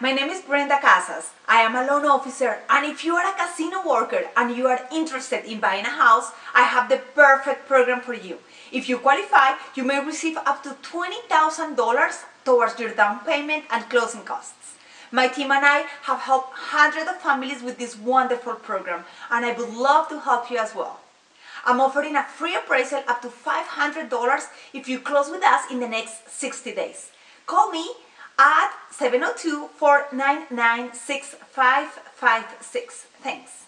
my name is Brenda Casas. I am a loan officer and if you are a casino worker and you are interested in buying a house, I have the perfect program for you. If you qualify, you may receive up to $20,000 towards your down payment and closing costs. My team and I have helped hundreds of families with this wonderful program and I would love to help you as well. I'm offering a free appraisal up to $500 if you close with us in the next 60 days. Call me at 702-499-6556. Thanks.